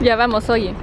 Ya vamos, oye.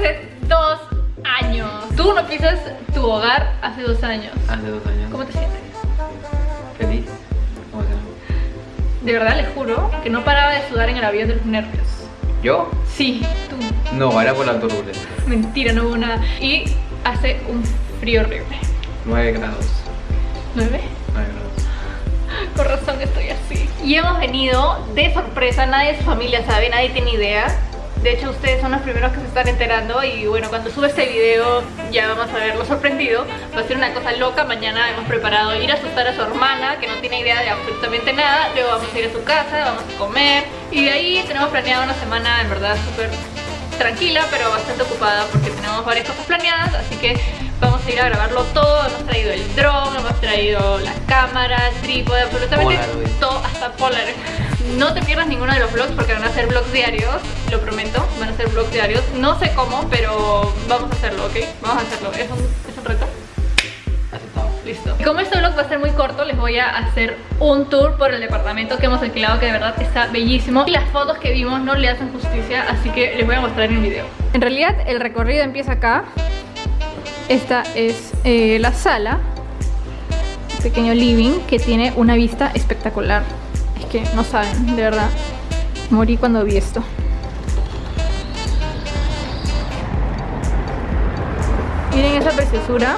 De dos años. Tú no pisas tu hogar hace dos años. Hace dos años. ¿Cómo te sientes? Feliz. De verdad les juro que no paraba de sudar en el avión de los nervios. ¿Yo? Sí, tú. No, era por la turbulencia. Mentira, no hubo nada. Y hace un frío horrible. 9 grados. ¿Nueve? 9 grados. Con razón estoy así. Y hemos venido de sorpresa, nadie de su familia sabe, nadie tiene idea. De hecho, ustedes son los primeros que se están enterando y bueno, cuando sube este video ya vamos a verlo sorprendido. Va a ser una cosa loca. Mañana hemos preparado ir a asustar a su hermana, que no tiene idea de absolutamente nada. Luego vamos a ir a su casa, vamos a comer. Y de ahí tenemos planeada una semana, en verdad, súper tranquila, pero bastante ocupada porque tenemos varias cosas planeadas. Así que vamos a ir a grabarlo todo. Hemos traído el dron, hemos traído la cámara, el trípode, absolutamente Polaroid. todo, hasta Polaroid. No te pierdas ninguno de los vlogs porque van a ser vlogs diarios, lo prometo, van a ser vlogs diarios. No sé cómo, pero vamos a hacerlo, ¿ok? Vamos a hacerlo. ¿Es un, es un reto? Aceptado. Listo. Y como este vlog va a ser muy corto, les voy a hacer un tour por el departamento que hemos alquilado, que de verdad está bellísimo. Y las fotos que vimos no le hacen justicia, así que les voy a mostrar en el video. En realidad, el recorrido empieza acá. Esta es eh, la sala. Un pequeño living que tiene una vista espectacular. Que no saben, de verdad. Morí cuando vi esto. Miren esa preciosura.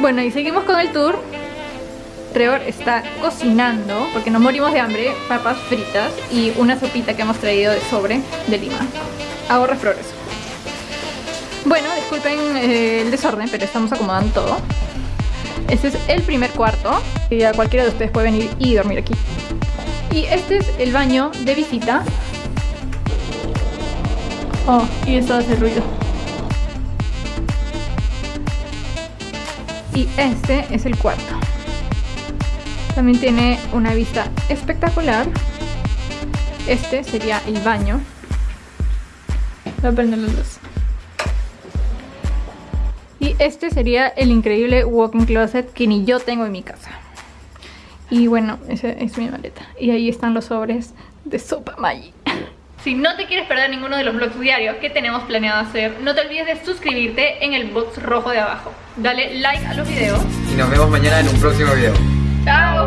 Bueno, y seguimos con el tour. Trevor está cocinando, porque nos morimos de hambre, papas fritas y una sopita que hemos traído de sobre de Lima. Ahorra flores. Bueno, disculpen eh, el desorden, pero estamos acomodando todo. Este es el primer cuarto. Y a cualquiera de ustedes puede venir y dormir aquí. Y este es el baño de visita. Oh, y esto hace ruido. Y este es el cuarto. También tiene una vista espectacular. Este sería el baño. Voy a prender la luz. Y este sería el increíble walk-in closet que ni yo tengo en mi casa. Y bueno, esa es mi maleta. Y ahí están los sobres de sopa Maggi. Si no te quieres perder ninguno de los vlogs diarios que tenemos planeado hacer, no te olvides de suscribirte en el box rojo de abajo. Dale like a los videos. Y nos vemos mañana en un próximo video. ¡Chao!